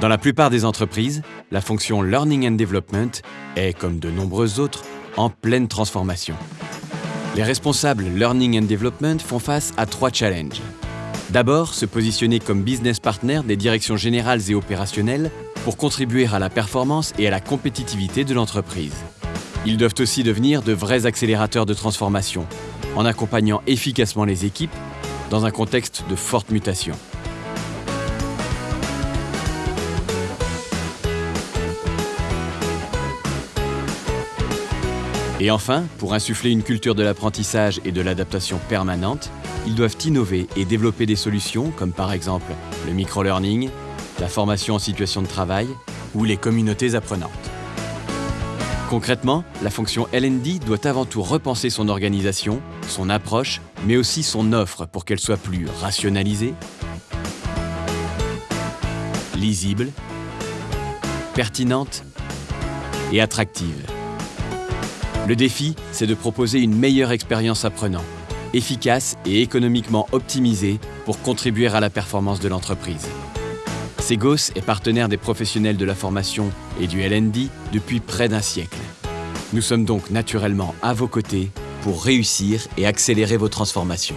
Dans la plupart des entreprises, la fonction Learning and Development est, comme de nombreuses autres, en pleine transformation. Les responsables Learning and Development font face à trois challenges. D'abord, se positionner comme business partner des directions générales et opérationnelles pour contribuer à la performance et à la compétitivité de l'entreprise. Ils doivent aussi devenir de vrais accélérateurs de transformation, en accompagnant efficacement les équipes dans un contexte de forte mutation. Et enfin, pour insuffler une culture de l'apprentissage et de l'adaptation permanente, ils doivent innover et développer des solutions comme par exemple le micro-learning, la formation en situation de travail ou les communautés apprenantes. Concrètement, la fonction LND doit avant tout repenser son organisation, son approche, mais aussi son offre pour qu'elle soit plus rationalisée, lisible, pertinente et attractive. Le défi, c'est de proposer une meilleure expérience apprenant, efficace et économiquement optimisée pour contribuer à la performance de l'entreprise. Segos est partenaire des professionnels de la formation et du LND depuis près d'un siècle. Nous sommes donc naturellement à vos côtés pour réussir et accélérer vos transformations.